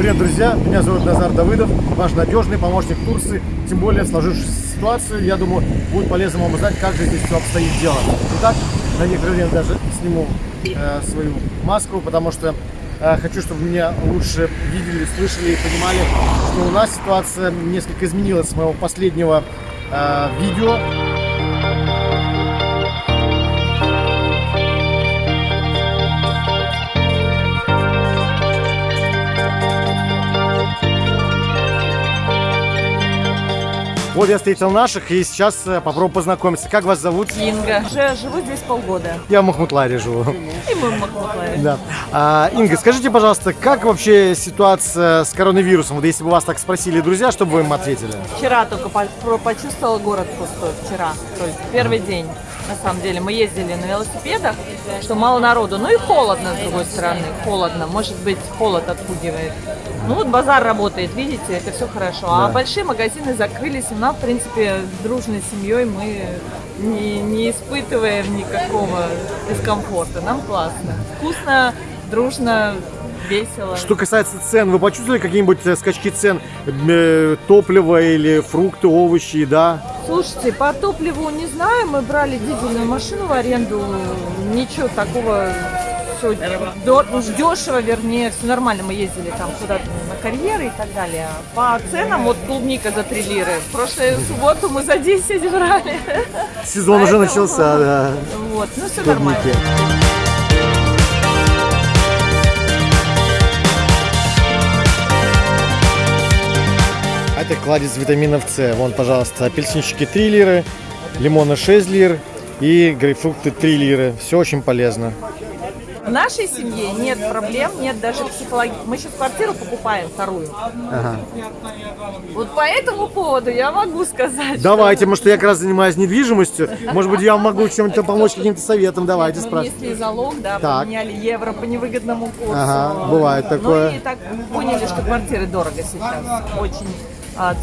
Привет, друзья! Меня зовут Назар Давыдов, ваш надежный помощник Турции. Тем более, в сложившуюся ситуацию, я думаю, будет полезно вам узнать, как же здесь все обстоит дело. Итак, на некоторое время даже сниму э, свою маску, потому что э, хочу, чтобы меня лучше видели, слышали и понимали, что у нас ситуация несколько изменилась с моего последнего э, видео. Вот я встретил наших и сейчас э, попробую познакомиться. Как вас зовут? Инга. Уже живу здесь полгода. Я в Махмутларе живу. И мы в Махмутларе. Да. А, Инга, скажите, пожалуйста, как вообще ситуация с коронавирусом? Вот если бы вас так спросили друзья, что бы вы им ответили? Вчера только почувствовала город пустой. Вчера. То есть первый день. На самом деле мы ездили на велосипедах, что мало народу. Ну и холодно, с другой стороны. Холодно. Может быть, холод отпугивает. Ну вот базар работает, видите, это все хорошо. А Да. большие магазины закрылись. У нас, в принципе, с дружной семьей мы не, не испытываем никакого дискомфорта. Нам классно. Вкусно, дружно, весело. Что касается цен, вы почувствовали какие-нибудь э, скачки цен? Э, топлива или фрукты, овощи, еда? Слушайте, по топливу не знаю, мы брали дизельную машину в аренду, ничего такого, все дешево, вернее, все нормально, мы ездили там куда-то на карьеры и так далее. По ценам, вот клубника за 3 лиры, в прошлую субботу мы за 10 брали. Сезон уже Поэтому- начался, да. Вот, ну все нормально. Это кладезь витаминов С. Вон, пожалуйста, апельсинчики 3 лиры, лимоны 6 лир и грейпфрукты 3 лиры. Все очень полезно. В нашей семье нет проблем, нет даже психологии. Мы сейчас квартиру покупаем вторую. Ага. Вот по этому поводу я могу сказать. Давайте, может, я как раз занимаюсь недвижимостью. Может быть, я вам могу чем-то помочь, каким-то советом. Давайте, Мы спрашивайте. внесли залог, да, Так. поменяли евро по невыгодному курсу. Ага, бывает такое. Ну и так поняли, что квартиры дорого сейчас. Очень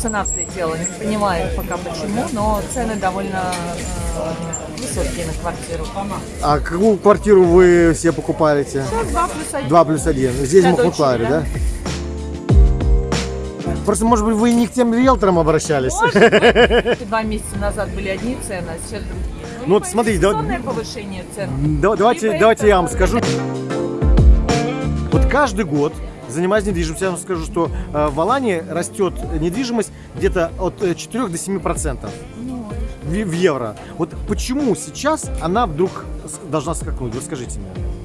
цена взлетела. Не понимаю пока почему, но цены довольно э, высокие на квартиру. А какую квартиру вы все покупаете? Сейчас 2 плюс 1. 2 плюс 1. Здесь в Махмутларе, дочери, да? Просто, может быть, вы не к тем риэлторам обращались? Два месяца назад были одни цены, а сейчас другие. Ну вот смотрите, да- повышение цен. Да- Давайте, давайте я вам скажу. Вот каждый год, занимаясь недвижимостью, я вам скажу, что э, в Алании растет недвижимость где-то от э, 4 до 7 процентов в, евро. Вот почему сейчас она вдруг должна скакнуть? Вот скажите мне.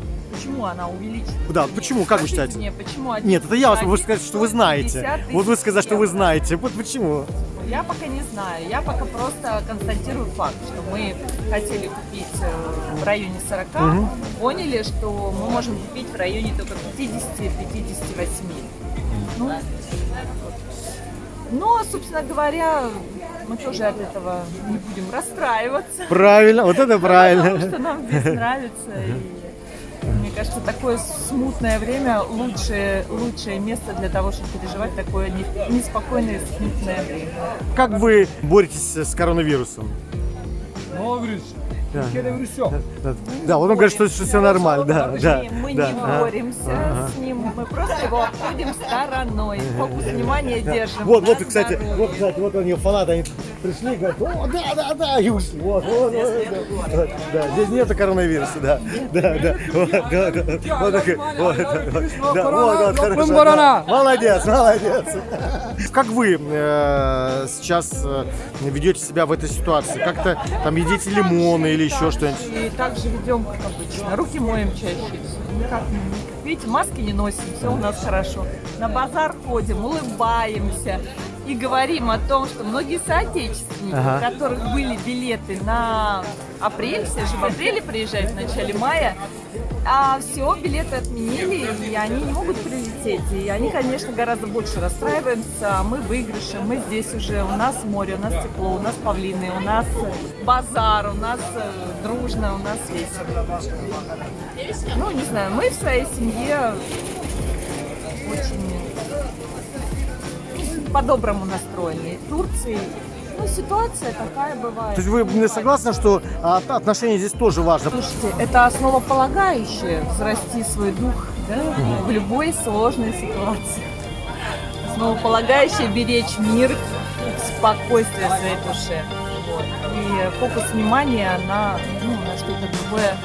Почему она увеличится? Да, почему? Как вы считаете? мне, почему один- Нет, это я вас, вы сказать, что вы знаете. 150 Вот вы сказать, что вы знаете. Вот почему? Я пока не знаю. Я пока просто констатирую факт, что мы хотели купить э, в районе 40, Мгм. поняли, что мы можем купить в районе только 50-58. Ну. Но, собственно говоря, мы тоже от этого не будем расстраиваться. Правильно, вот это Потому правильно. что нам здесь нравится. И кажется, такое смутное время лучшее, лучшее место для того, чтобы переживать такое не- неспокойное смутное время. Как вы боретесь с коронавирусом? Новый Да. Да, да, вот он говорит, что, все нормально, да, да. Мы да. не Ага. боремся Ага. с ним, мы просто его обходим стороной. Фокус внимания держим. Вот, вот, кстати, вот, кстати, вот они фанаты, они пришли, говорят, о, да, да, да, и ушли. Вот, вот, вот, да, здесь нету коронавируса, да, да, да, вот, да, да, вот, такой, вот, вот, да, вот, вот, хорошо, да. молодец, молодец. Как вы э, сейчас э, ведете себя в этой ситуации? Как-то там едите лимоны или еще что-нибудь? И также ведем, как обычно. Руки моем чаще. Никак, не- видите, маски не носим, все у нас хорошо. На базар ходим, улыбаемся и говорим о том, что многие соотечественники, Ага. у которых были билеты на апрель, все же в апреле приезжают в начале мая, а все, билеты отменили, и они не могут прилететь. И они, конечно, гораздо больше расстраиваются, мы выигрыши, мы здесь уже, у нас море, у нас тепло, у нас павлины, у нас базар, у нас э, дружно, у нас весело. Ну, не знаю, мы в своей семье очень по-доброму настроены. И Турции, ну, ситуация такая бывает. То есть вы не согласны, что а, от- отношения здесь тоже важно? Слушайте, это основополагающее взрасти свой дух да, в любой сложной ситуации. основополагающее беречь мир, спокойствие своей душе. Вот. И фокус внимания на, ну, на что-то другое,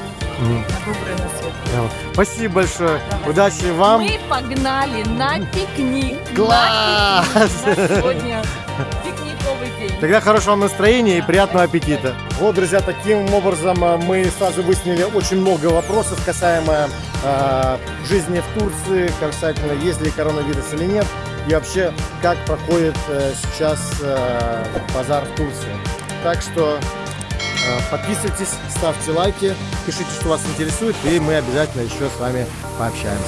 Спасибо большое. Давай. Удачи вам. Мы погнали на пикник. Класс! На пикник. Сегодня пикниковый день. Тогда хорошего вам настроения и приятного аппетита. Вот, друзья, таким образом э, мы сразу выяснили очень много вопросов касаемо э, жизни в Турции, касательно есть ли коронавирус или нет, и вообще как проходит э, сейчас э, базар в Турции. Так что подписывайтесь, ставьте лайки, пишите, что вас интересует, и мы обязательно еще с вами пообщаемся.